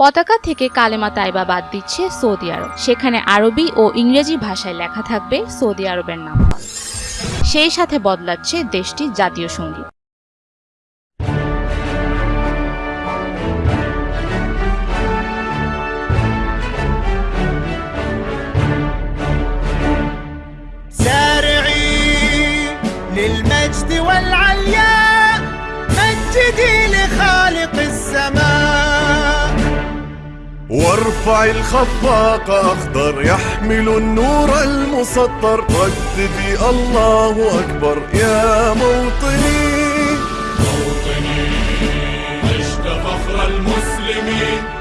পতাকা থেকে কালেমা তাইবা বাদ দিচ্ছে সৌদি আরব। সেখানে আরবি ও ইংরেজি ভাষায় লেখা থাকবে সৌদি আরবের নাম সেই সাথে বদলাচ্ছে দেশটির জাতীয় সংগীত। وارفع الخفاق أخضر يحمل النور المسطر. رددي الله أكبر يا موطني عشت فخر المسلمين.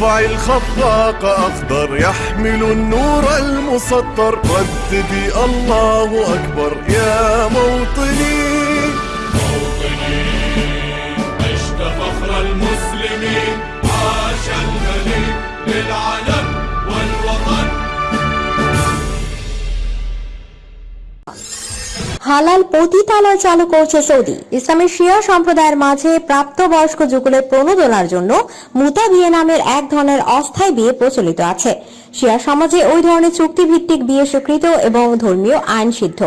وارفع الخفاق أخضر يحمل النور المسطر. رددي الله أكبر يا موطني. عشت فخر المسلمين عاش الغني للعلم হালাল পতিতালয় চালু করছে সৌদি। ইসলামের শিয়া সম্প্রদায়ের মাঝে প্রাপ্তবয়স্ক যুগলের প্রণোদনার জন্য মুতা বিয়ে নামের এক ধরনের অস্থায়ী বিয়ে প্রচলিত আছে। শিয়া সমাজে ওই ধরনের চুক্তিভিত্তিক বিয়ে স্বীকৃত এবং ধর্মীয় আইন সিদ্ধ।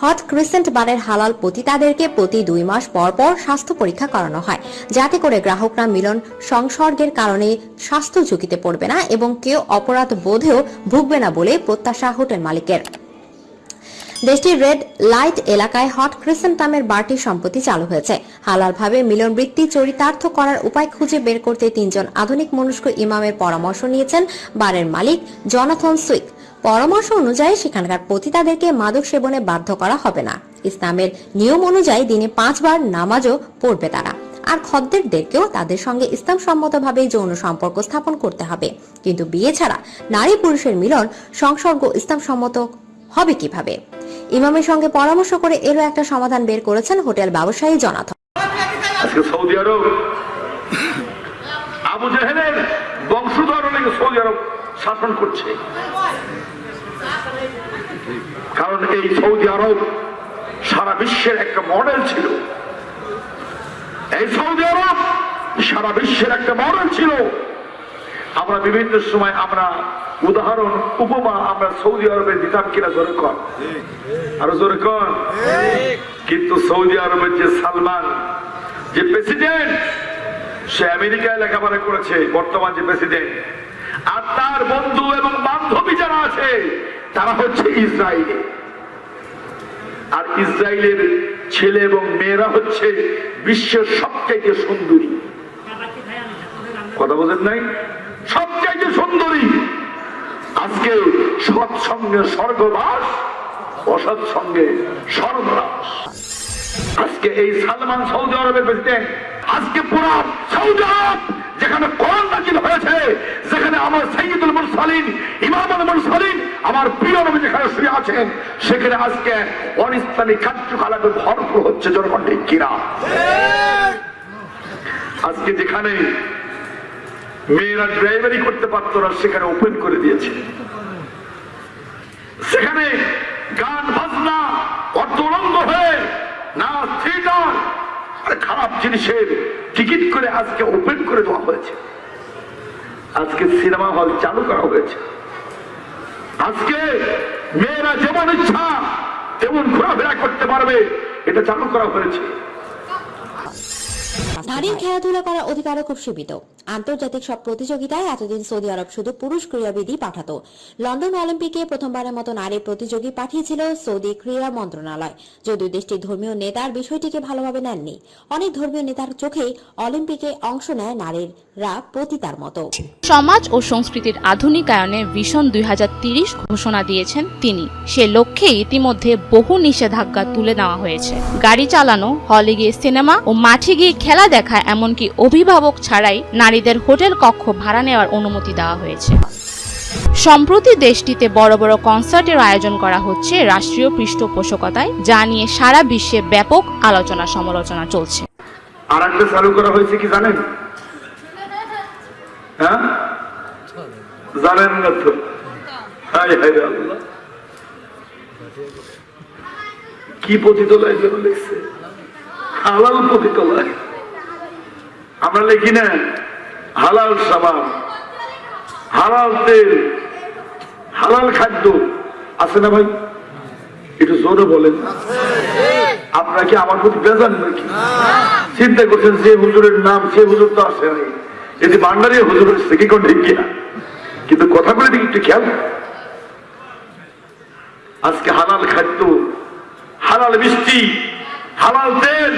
হট ক্রিসেন্ট বারের হালাল পতিতাদেরকে প্রতি দুই মাস পর পর স্বাস্থ্য পরীক্ষা করানো হয়। যাতে করে গ্রাহকরা মিলন সংসর্গের কারণে স্বাস্থ্য ঝুঁকিতে পড়বে না এবং কেউ অপরাধ বোধেও ভুগবে না বলে প্রত্যাশা হোটেল মালিকের। দেশটির রেড লাইট এলাকায় হট ক্রিসেন্ট নামের বারটি সম্পত্তি চালু হয়েছে। হালালভাবে মিলন বৃত্তি চরিতার্থ করার উপায় খুঁজে বের করতে তিনজন আধুনিক মনস্ক ইমামের পরামর্শ নিয়েছেন বারের মালিক জনাথন সুইক। পরামর্শ অনুযায়ী সেখানকার পতিতাদেরকে মাদক সেবনে বাধ্য করা হবে না। ইসলামের নিয়ম অনুযায়ী দিনে পাঁচবার নামাজও পড়বে তারা। আর খদ্দেরদেরকেও তাদের সঙ্গে ইসলাম সম্মতভাবে যৌন সম্পর্ক স্থাপন করতে হবে। কিন্তু বিয়ে ছাড়া নারী পুরুষের মিলন সংসর্গ ইসলাম সম্মত হবে কীভাবে? ইমামের সঙ্গে পরামর্শ করে এরও একটা সমাধান বের করেছেন হোটেল ব্যবসায়ী আজকে সৌদি আরব, আবু জাহেলের বংশধর সৌদি আরব শাসন করছে। কারণ এই সৌদি আরব সারা বিশ্বের একটা মডেল ছিল। এই সৌদি আরব সারা বিশ্বের একটা মডেল ছিল। আমরা বিভিন্ন সময় আমরা উদাহরণ, উপমা আমরা সৌদি আরবে দিতাম কিনা জোরে কর আরও জোরে কর কিন্তু সৌদি আরবের যে সালমান, যে প্রেসিডেন্ট, সে আমেরিকায় লেখাপড়া করেছে, বর্তমান যে প্রেসিডেন্ট। আর তার বন্ধু এবং বান্ধবী যারা আছে, তারা হচ্ছে ইসরায়েলি আর ইসরায়েলের ছেলে এবং মেয়েরা হচ্ছে বিশ্বের সবচাইতে সুন্দরী। কথা বোঝেন নাই? সবচাইতে সুন্দরী। আজকে সৎ সঙ্গে স্বর্গবাস, অসৎ সঙ্গে সর্বনাশ আজকে এই সালমান সৌদি আরবের প্রেসিডেন্ট, আজকে পুরো সৌদি আরব যেখানে কোরআন নাজিল হয়েছে, যেখানে আমার সৈয়দুল মুরসালিন, ইমামুল মুরসালিন, আমার প্রিয় নবী যেখানে শুয়ে আছেন, সেখানে আজকে অনিসলামী কার্যকলাপে ভরপুর হচ্ছে জনগণ ঠিক কিনা আজকে যেখানে মেয়েরা ড্রাইভারি করতে পারতো না, সেখানে ওপেন করে দিয়েছে। সেখানে গান, বাজনা অর্থলঙ্গ হয়ে, না থিয়েটার আর খারাপ জিনিসের টিকিট করে আজকে ওপেন করে দেওয়া হয়েছে। আজকে সিনেমা হল চালু করা হয়েছে। আজকে মেয়েরা যেমন ইচ্ছা, তেমন ঘোরাফেরা করতে পারবে, এটা চালু করা হয়েছে। নারীর খেলাধুলা করার অধিকারও খুব সীমিত। আন্তর্জাতিক সব প্রতিযোগিতায় এতদিন সৌদি আরব শুধু পুরুষ ক্রীড়াবিদই পাঠাতো। লন্ডন অলিম্পিকে প্রথমবারের মতো নারী প্রতিযোগী পাঠিয়েছিল সৌদি ক্রীড়া মন্ত্রণালয়। যদিও দেশটির ধর্মীয় নেতার বিষয়টিকে ভালোভাবে নেননি, অনেক ধর্মীয় নেতার চোখেই অলিম্পিকে অংশ নেয় নারীরা সমাজ ও সংস্কৃতির আধুনিকায়নের ভিশন দুই ঘোষণা দিয়েছেন তিনি। সে লক্ষ্যে ইতিমধ্যে বহু নিষেধাজ্ঞা তুলে নেওয়া হয়েছে। গাড়ি চালানো, হলে গিয়ে সিনেমা ও মাঠে গিয়ে খেলা দেখা, এমনকি অভিভাবক ছাড়াই নারীদের হোটেল কক্ষ ভাড়া নেওয়ার অনুমতি দেওয়া হয়েছে। সম্প্রতি দেশটিতে বড় বড় কনসার্টের আয়োজন করা হচ্ছে রাষ্ট্রীয় পৃষ্ঠপোষকতায়, যা নিয়ে সারা বিশ্বে ব্যাপক আলোচনা সমালোচনা চলছে। চালু করা হয়েছে কি জানেন? জানেন হায় আল্লাহ। কি পতিতলায়। আমরা লিখি না। হালাল সাবান হালাল তেল, হালাল খাদ্য আছে না ভাই? একটু জোরে বলেন। আপনারা কি আমার প্রতি বেজান নাকি? চিন্তা করছেন যে হুজুরের নাম সে হুজুর তো আসে নাই। যদি ভান্ডারি হুজুর হচ্ছে কি কোন ঠিক কিনা? কিন্তু কথাগুলো দিকে একটু খেয়াল আজকে হালাল খাদ্য, হালাল মিষ্টি, হালাল তেল,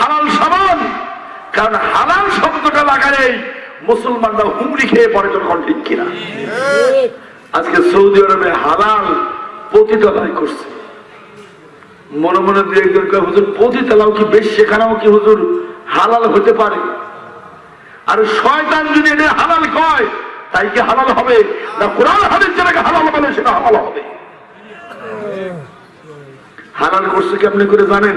হালাল সাবান, কারণ হালাল শব্দটা লাগালেই মুসলমানরা হুমড়ি খেয়ে পড়ে যখন, ঠিক কিনা? আজকে সৌদি আরবে হালাল পতিতলায় করছে। মনে মনে দু একজন হুজুর, পতিতলাও কি বেশ? সেখানেও কি হুজুর হালাল হতে পারে? আর শয়তান যদি এদের হালাল কয়, তাই কি হালাল হবে? না কোরআন হাদিস যেটাকে হালাল বলে, সেটা হালাল হবে? হালাল করছে কি আপনি করে জানেন?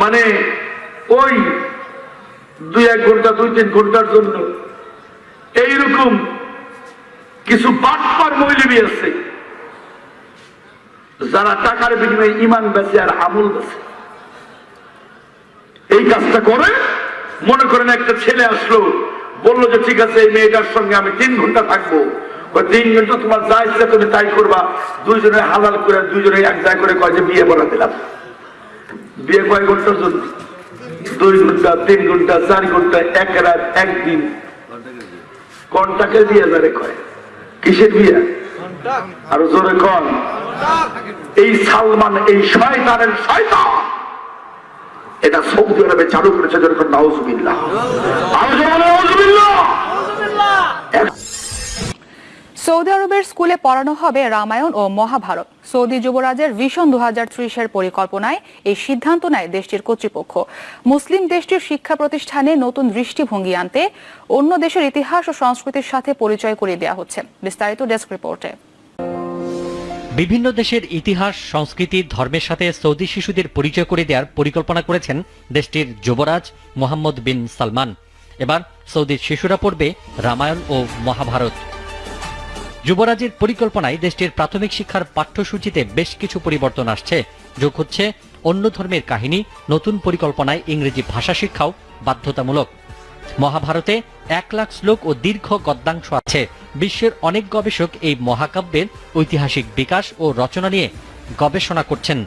মানে ওই দুই এক ঘণ্টা, দুই তিন ঘণ্টার জন্য। এইরকম কিছু বাটপার মহিলিবি আছে, যারা টাকার বিনিময়ে ইমান বেছে আর আমল বেছে। এই কাজটা করে, মনে করেন একটা ছেলে আসলো, বলল যে, ঠিক আছে, এই মেয়েটার সঙ্গে আমি তিন ঘণ্টা থাকব। তিন ঘণ্টা তোমার যা ইচ্ছা তুমি তাই করবা। দুইজনে হালাল করে, দুইজনে এক জায়গায় করে কয় যে, বিয়ে বলা দিলাম। বিয়ে কয় ঘণ্টার জন্য? দুই ঘণ্টা, তিন ঘণ্টা, চার ঘণ্টা, এক রাত, একদিন। কন্টাকে দিয়ে যারে কয়। কিসের বিয়ে আরও জোরে কন। এই সালমান, এই শয়তানের শয়তান। এটা সৌদি আরবে চালু করেছে, যেরকম নাউজুবিল্লাহ। আরও জোরে নাউজুবিল্লাহ। সৌদি আরবের স্কুলে পড়ানো হবে রামায়ণ ও মহাভারত। সৌদি যুবরাজের ভিশন দু ত্রিশের পরিকল্পনায় এই সিদ্ধান্ত নেয় দেশটির কর্তৃপক্ষ। মুসলিম দেশটির শিক্ষা প্রতিষ্ঠানে নতুন দৃষ্টিভঙ্গি আনতে অন্য দেশের ইতিহাস ও সংস্কৃতির সাথে পরিচয় করিয়ে দেওয়া হচ্ছে। বিস্তারিত ডেস্ক রিপোর্টে। বিভিন্ন দেশের ইতিহাস, সংস্কৃতি, ধর্মের সাথে সৌদি শিশুদের পরিচয় করে দেওয়ার পরিকল্পনা করেছেন দেশটির যুবরাজ মোহাম্মদ বিন সালমান। এবার সৌদির শিশুরা পড়বে রামায়ণ ও মহাভারত। যুবরাজের পরিকল্পনায় দেশটির প্রাথমিক শিক্ষার পাঠ্যসূচিতে বেশ কিছু পরিবর্তন আসছে। যোগ হচ্ছে অন্য ধর্মের কাহিনী, নতুন পরিকল্পনায় ইংরেজি ভাষা শিক্ষাও বাধ্যতামূলক। মহাভারতে এক লাখ শ্লোক ও দীর্ঘ গদ্যাংশ আছে। বিশ্বের অনেক গবেষক এই মহাকাব্যের ঐতিহাসিক বিকাশ ও রচনা নিয়ে গবেষণা করছেন।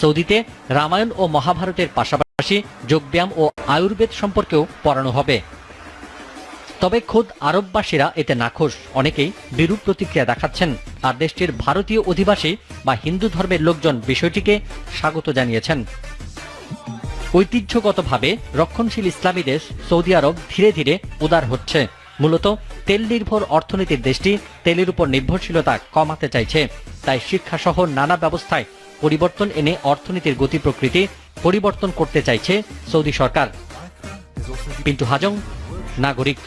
সৌদিতে রামায়ণ ও মহাভারতের পাশাপাশি যোগব্যায়াম ও আয়ুর্বেদ সম্পর্কেও পড়ানো হবে। তবে খোদ আরববাসীরা এতে নাখোশ। অনেকেই বিরূপ প্রতিক্রিয়া দেখাচ্ছেন। আর দেশটির ভারতীয় অধিবাসী বা হিন্দু ধর্মের লোকজন বিষয়টিকে স্বাগত জানিয়েছেন। ঐতিহ্যগতভাবে রক্ষণশীল ইসলামী দেশ সৌদি আরব ধীরে ধীরে উদার হচ্ছে। মূলত তেল নির্ভর অর্থনীতির দেশটি তেলের উপর নির্ভরশীলতা কমাতে চাইছে। তাই শিক্ষা সহ নানা ব্যবস্থায় পরিবর্তন এনে অর্থনীতির গতি প্রকৃতি পরিবর্তন করতে চাইছে সৌদি সরকার। পিন্টু হাজং নাগরিক